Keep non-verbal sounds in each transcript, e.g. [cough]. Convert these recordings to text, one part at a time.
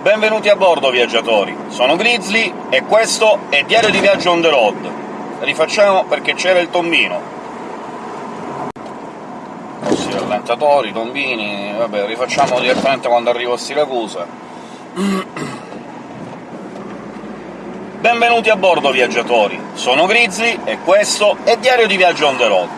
Benvenuti a bordo, viaggiatori! Sono Grizzly, e questo è Diario di Viaggio on the road. Rifacciamo perché c'era il tombino. Ossi rallentatori, tombini... vabbè, rifacciamo direttamente quando arrivo a Siracusa. Benvenuti a bordo, viaggiatori! Sono Grizzly, e questo è Diario di Viaggio on the road.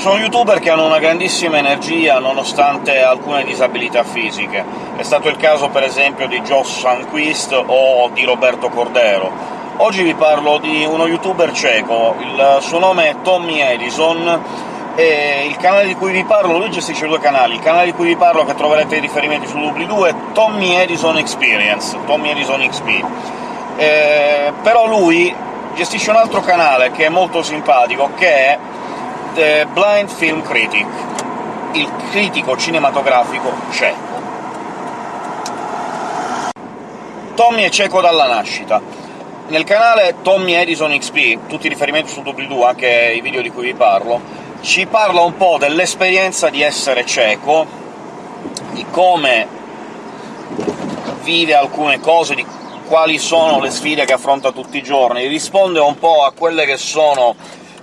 Sono youtuber che hanno una grandissima energia nonostante alcune disabilità fisiche. È stato il caso, per esempio, di Josh Sanquist o di Roberto Cordero. Oggi vi parlo di uno youtuber ceco, il suo nome è Tommy Edison, e il canale di cui vi parlo... lui gestisce due canali, il canale di cui vi parlo, che troverete i riferimenti su doobly-doo, è Tommy Edison Experience, Tommy Edison XP. Eh, però lui gestisce un altro canale che è molto simpatico, che è The Blind Film Critic, il critico cinematografico ceco. Tommy è ceco dalla nascita. Nel canale Tommy Edison XP, tutti i riferimenti su doobly-doo, anche i video di cui vi parlo, ci parla un po' dell'esperienza di essere ceco, di come vive alcune cose, di quali sono le sfide che affronta tutti i giorni, risponde un po' a quelle che sono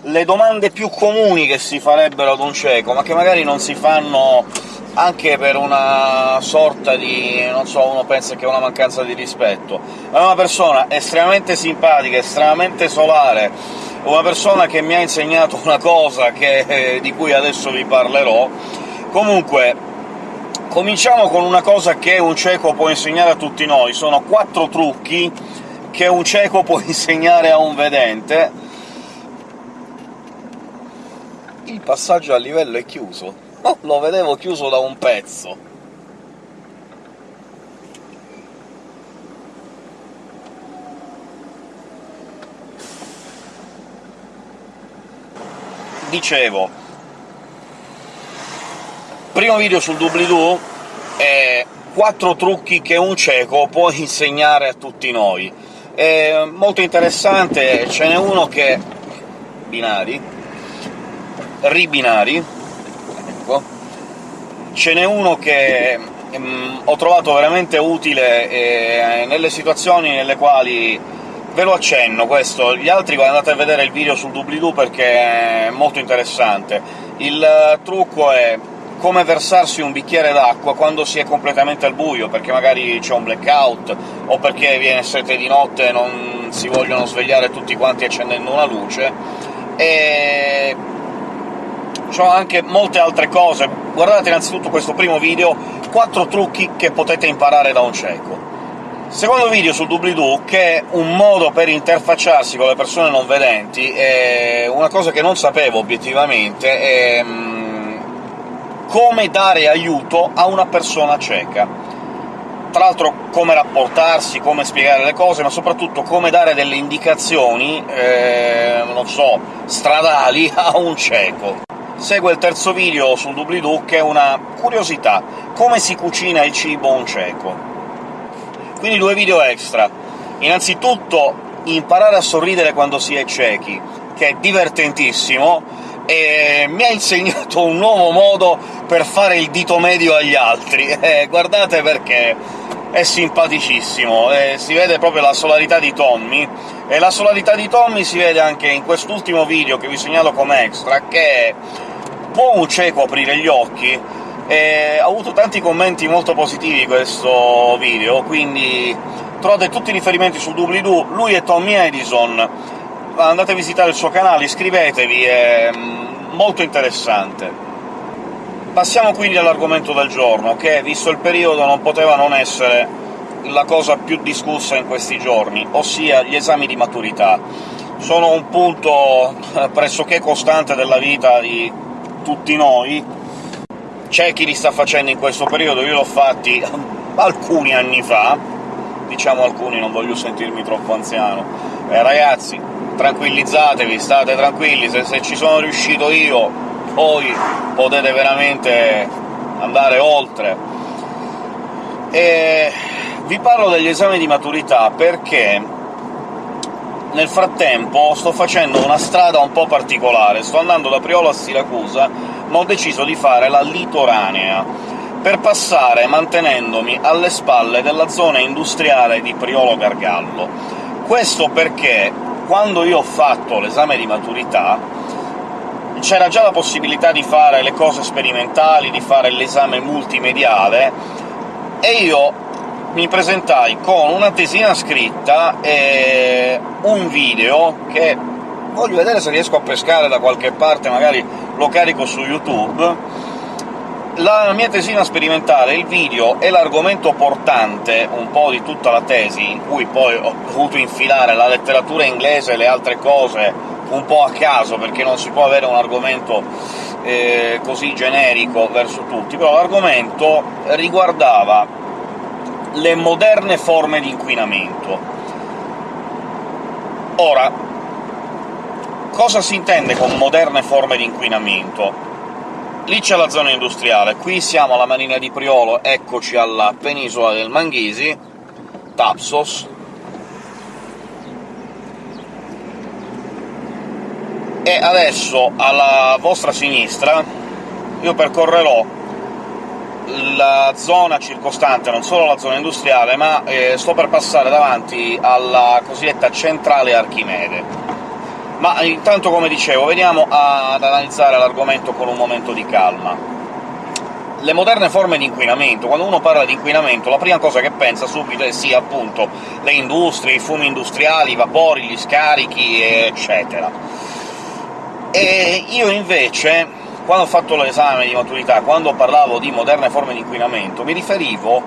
le domande più comuni che si farebbero ad un cieco, ma che magari non si fanno anche per una sorta di... non so, uno pensa che è una mancanza di rispetto. È una persona estremamente simpatica, estremamente solare, una persona che mi ha insegnato una cosa che, eh, di cui adesso vi parlerò. Comunque, cominciamo con una cosa che un cieco può insegnare a tutti noi. Sono quattro trucchi che un cieco può [laughs] insegnare a un vedente, il passaggio a livello è chiuso. Oh, lo vedevo chiuso da un pezzo. Dicevo, primo video sul doobly-doo è quattro trucchi che un cieco può [laughs] insegnare a tutti noi. È molto interessante, ce n'è uno che... binari ribinari, ecco. Ce n'è uno che ehm, ho trovato veramente utile eh, nelle situazioni nelle quali ve lo accenno questo, gli altri andate a vedere il video sul doobly-doo perché è molto interessante. Il trucco è come versarsi un bicchiere d'acqua quando si è completamente al buio, perché magari c'è un blackout, o perché viene sete di notte e non si vogliono svegliare tutti quanti accendendo una luce, e sono anche molte altre cose. Guardate innanzitutto questo primo video, 4 trucchi che potete imparare da un cieco. Secondo video sul doobly-doo, che è un modo per interfacciarsi con le persone non vedenti, è una cosa che non sapevo obiettivamente, è mm, come dare aiuto a una persona cieca. Tra l'altro come rapportarsi, come spiegare le cose, ma soprattutto come dare delle indicazioni, eh, non so, stradali [laughs] a un cieco segue il terzo video sul doobly-doo, che è una curiosità. Come si cucina il cibo un cieco? Quindi due video extra. Innanzitutto imparare a sorridere quando si è ciechi, che è divertentissimo, e mi ha insegnato un nuovo modo per fare il dito medio agli altri. [laughs] Eh, guardate perché è simpaticissimo, eh, si vede proprio la solarità di Tommy, e la solarità di Tommy si vede anche in quest'ultimo video che vi segnalo come extra, che può un cieco aprire gli occhi, e ha avuto tanti commenti molto positivi questo video, quindi trovate tutti i riferimenti sul doobly-doo, lui è Tommy Edison, andate a visitare il suo canale, iscrivetevi, è mm, molto interessante. Passiamo quindi all'argomento del giorno, che, visto il periodo, non poteva non essere la cosa più discussa in questi giorni, ossia gli esami di maturità. Sono un punto eh, [laughs] pressoché costante della vita di tutti noi. C'è chi li sta facendo in questo periodo, io l'ho fatti [laughs] alcuni anni fa, diciamo alcuni, non voglio sentirmi troppo anziano. Eh, ragazzi, tranquillizzatevi, state tranquilli, se, se ci sono riuscito io, poi potete veramente andare oltre. E vi parlo degli esami di maturità perché nel frattempo sto facendo una strada un po' particolare, sto andando da Priolo a Siracusa, ma ho deciso di fare la litoranea, per passare mantenendomi alle spalle della zona industriale di Priolo Gargallo. Questo perché, quando io ho fatto l'esame di maturità, c'era già la possibilità di fare le cose sperimentali, di fare l'esame multimediale, e io mi presentai con una tesina scritta e un video che voglio vedere se riesco a pescare da qualche parte, magari lo carico su YouTube. La mia tesina sperimentale, il video e l'argomento portante un po' di tutta la tesi, in cui poi ho dovuto infilare la letteratura inglese e le altre cose un po' a caso, perché non si può avere un argomento eh, così generico verso tutti, però l'argomento riguardava le moderne forme di inquinamento. Ora, cosa si intende con moderne forme di inquinamento? Lì c'è la zona industriale, qui siamo alla Marina di Priolo, eccoci alla penisola del Manghisi, Tapsos, e adesso alla vostra sinistra io percorrerò la zona circostante, non solo la zona industriale, ma eh, sto per passare davanti alla cosiddetta centrale Archimede. Ma intanto, come dicevo, veniamo ad analizzare l'argomento con un momento di calma. Le moderne forme di inquinamento, quando uno parla di inquinamento, la prima cosa che pensa subito è sì, appunto, le industrie, i fumi industriali, i vapori, gli scarichi, eccetera. E io invece quando ho fatto l'esame di maturità, quando parlavo di moderne forme di inquinamento, mi riferivo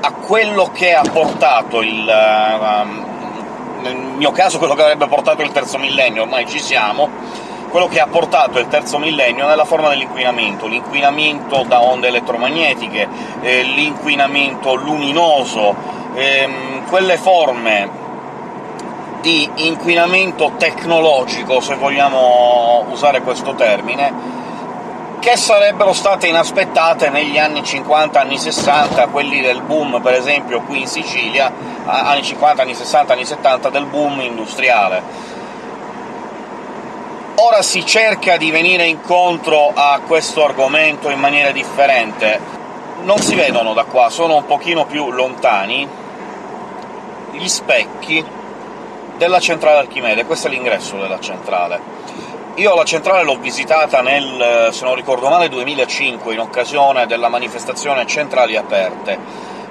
a quello che ha portato il... Um, nel mio caso quello che avrebbe portato il terzo millennio, ormai ci siamo, quello che ha portato il terzo millennio nella forma dell'inquinamento, l'inquinamento da onde elettromagnetiche, eh, l'inquinamento luminoso, ehm, quelle forme di inquinamento tecnologico, se vogliamo usare questo termine, che sarebbero state inaspettate negli anni 50, anni 60, quelli del boom, per esempio, qui in Sicilia, anni 50, anni 60, anni 70, del boom industriale. Ora si cerca di venire incontro a questo argomento in maniera differente. Non si vedono da qua, sono un pochino più lontani, gli specchi della centrale Archimede, questo è l'ingresso della centrale. Io la centrale l'ho visitata nel, se non ricordo male, 2005, in occasione della manifestazione Centrali Aperte.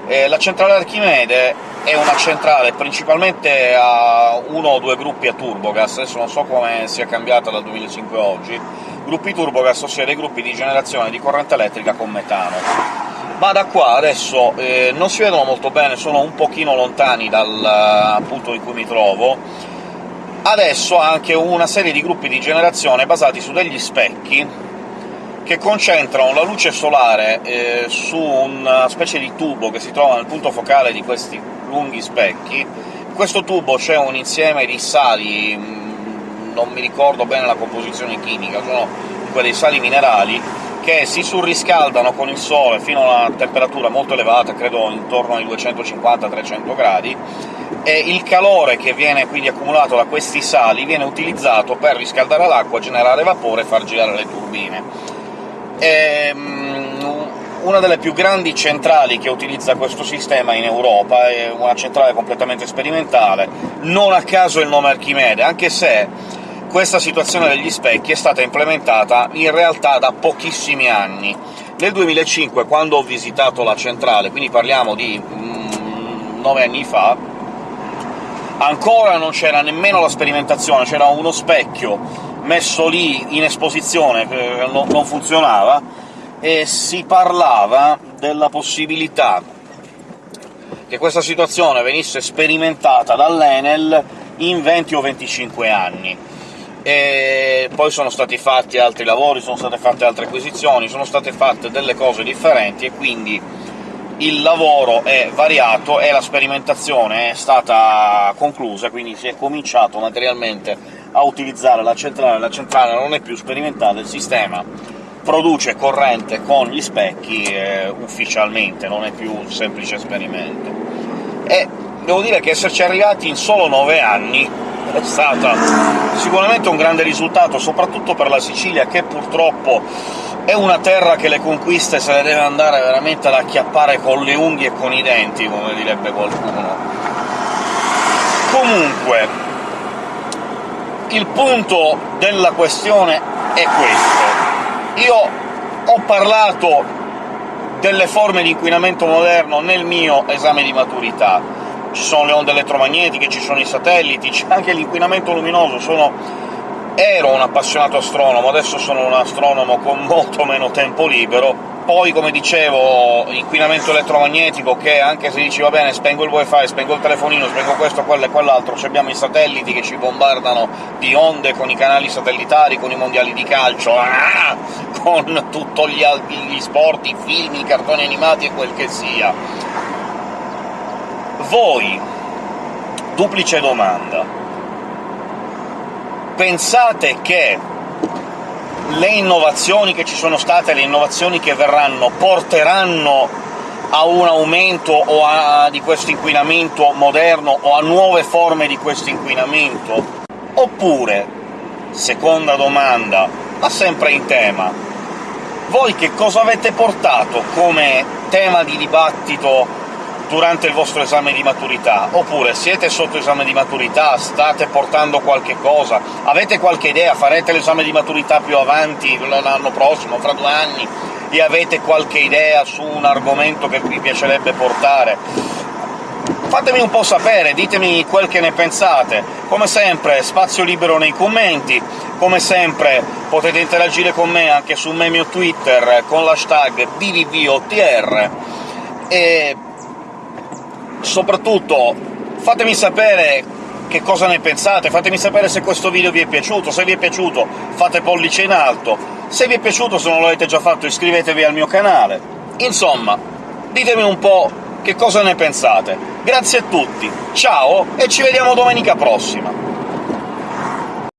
E la centrale Archimede è una centrale principalmente a uno o due gruppi a turbogas, adesso non so come sia cambiata dal 2005 a oggi, gruppi turbogas, ossia dei gruppi di generazione di corrente elettrica con metano. Ma da qua adesso eh, non si vedono molto bene, sono un pochino lontani dal punto in cui mi trovo, adesso anche una serie di gruppi di generazione basati su degli specchi che concentrano la luce solare eh, su una specie di tubo che si trova nel punto focale di questi lunghi specchi. In questo tubo c'è un insieme di sali, mm, non mi ricordo bene la composizione chimica, sono dei sali minerali, che si surriscaldano con il sole fino a una temperatura molto elevata, credo intorno ai 250-300 gradi, e il calore che viene quindi accumulato da questi sali viene utilizzato per riscaldare l'acqua, generare vapore e far girare le turbine. E, um, una delle più grandi centrali che utilizza questo sistema in Europa, è una centrale completamente sperimentale, non a caso il nome Archimede, anche se questa situazione degli specchi è stata implementata in realtà da pochissimi anni. Nel 2005, quando ho visitato la centrale, quindi parliamo di mm, nove anni fa, ancora non c'era nemmeno la sperimentazione, c'era uno specchio messo lì in esposizione che non funzionava, e si parlava della possibilità che questa situazione venisse sperimentata dall'Enel in 20 o 25 anni. E poi sono stati fatti altri lavori, sono state fatte altre acquisizioni, sono state fatte delle cose differenti, e quindi il lavoro è variato e la sperimentazione è stata conclusa, quindi si è cominciato materialmente a utilizzare la centrale. La centrale non è più sperimentale, il sistema produce corrente con gli specchi eh, ufficialmente, non è più un semplice esperimento. E devo dire che esserci arrivati in solo nove anni è stato sicuramente un grande risultato, soprattutto per la Sicilia, che purtroppo è una terra che le conquiste se le deve andare veramente ad acchiappare con le unghie e con i denti, come direbbe qualcuno. Comunque, il punto della questione è questo. Io ho parlato delle forme di inquinamento moderno nel mio esame di maturità. Ci sono le onde elettromagnetiche, ci sono i satelliti, c'è anche l'inquinamento luminoso, sono ero un appassionato astronomo, adesso sono un astronomo con molto meno tempo libero, poi, come dicevo, inquinamento elettromagnetico, che anche se dici «va bene, spengo il wifi, spengo il telefonino, spengo questo, quello e quell'altro», abbiamo i satelliti che ci bombardano di onde con i canali satellitari, con i mondiali di calcio, ah! [laughs] con tutti gli, gli sport, i film, i cartoni animati e quel che sia. Voi, duplice domanda, pensate che le innovazioni che ci sono state, le innovazioni che verranno, porteranno a un aumento o a, di questo inquinamento moderno o a nuove forme di questo inquinamento? Oppure, seconda domanda, ma sempre in tema, voi che cosa avete portato come tema di dibattito durante il vostro esame di maturità, oppure siete sotto esame di maturità, state portando qualche cosa, avete qualche idea, farete l'esame di maturità più avanti, l'anno prossimo, fra due anni, e avete qualche idea su un argomento che vi piacerebbe portare? Fatemi un po' sapere, ditemi quel che ne pensate. Come sempre, spazio libero nei commenti, come sempre potete interagire con me anche sul mio Twitter con l'hashtag BVVOTR, e soprattutto fatemi sapere che cosa ne pensate, fatemi sapere se questo video vi è piaciuto, se vi è piaciuto fate pollice in alto, se vi è piaciuto, se non l'avete già fatto, iscrivetevi al mio canale. Insomma, ditemi un po' che cosa ne pensate. Grazie a tutti, ciao e ci vediamo domenica prossima!